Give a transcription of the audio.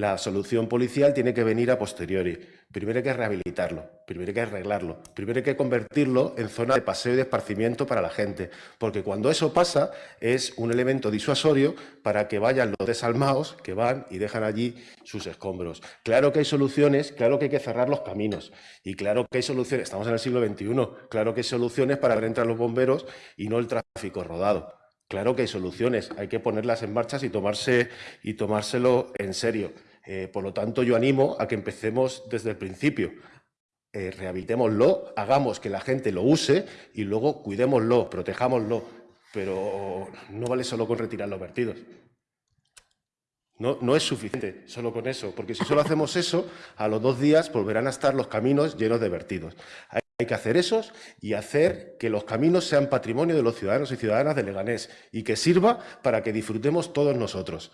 la solución policial tiene que venir a posteriori. Primero hay que rehabilitarlo, primero hay que arreglarlo, primero hay que convertirlo en zona de paseo y de esparcimiento para la gente, porque cuando eso pasa es un elemento disuasorio para que vayan los desalmados que van y dejan allí sus escombros. Claro que hay soluciones, claro que hay que cerrar los caminos y claro que hay soluciones, estamos en el siglo XXI, claro que hay soluciones para ver entrar los bomberos y no el tráfico rodado. Claro que hay soluciones, hay que ponerlas en marcha y, y tomárselo en serio. Eh, por lo tanto, yo animo a que empecemos desde el principio. Eh, rehabilitémoslo, hagamos que la gente lo use y luego cuidémoslo, protejámoslo. Pero no vale solo con retirar los vertidos. No, no, es suficiente solo con eso, porque si solo hacemos eso, a los dos días volverán a estar los caminos llenos de vertidos. Hay que hacer esos y hacer que los caminos sean patrimonio de los ciudadanos y ciudadanas de Leganés y que sirva para que disfrutemos todos nosotros.